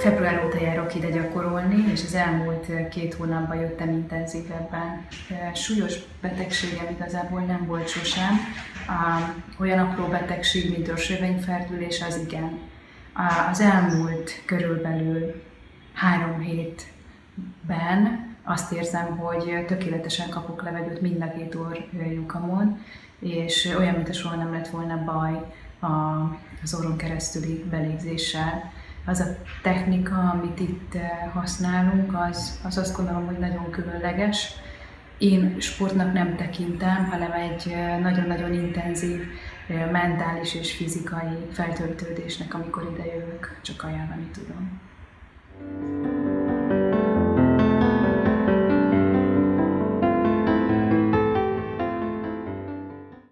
Február óta járok ide gyakorolni, és az elmúlt két hónapban jöttem intenzívebben. Súlyos betegségem igazából nem volt sosem. Olyan apró betegség, mint törzsövényferdülés, az igen. Az elmúlt körülbelül három hétben azt érzem, hogy tökéletesen kapok levegőt mind a két orrjukamon, és olyan, mint soha nem lett volna baj az orron keresztüli belégzéssel az a technika, amit itt eh, használunk, az, az azt gondolom, hogy nagyon különleges. Én sportnak nem tekintem, hanem egy eh, nagyon-nagyon intenzív eh, mentális és fizikai feltöltődésnek, amikor ide jövök, csak ajánlani tudom.